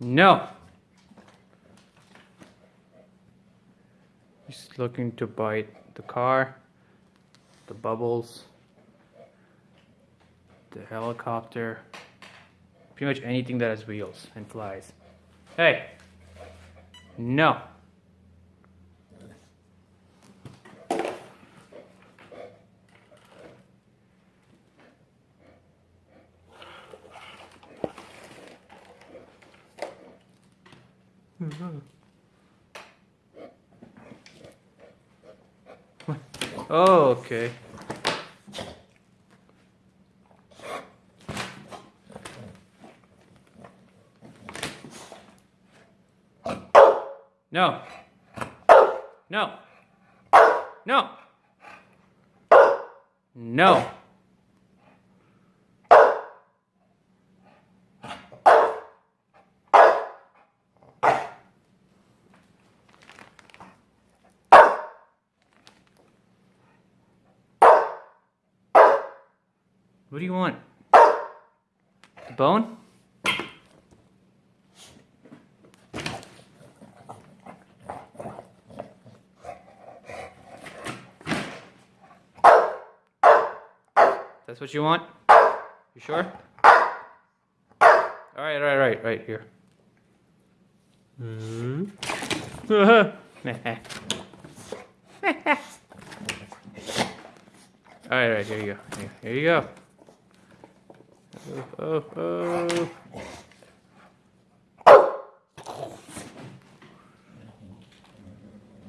No. He's looking to bite the car, the bubbles, the helicopter, pretty much anything that has wheels and flies. Hey. No. Oh, okay. No. No. No. No. What do you want? Bone? That's what you want? You sure? Alright, alright, right, right here. Hmm? alright, right, here you go. Here you go. Oh, oh, oh.